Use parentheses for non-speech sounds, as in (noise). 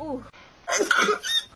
Ooh. (laughs)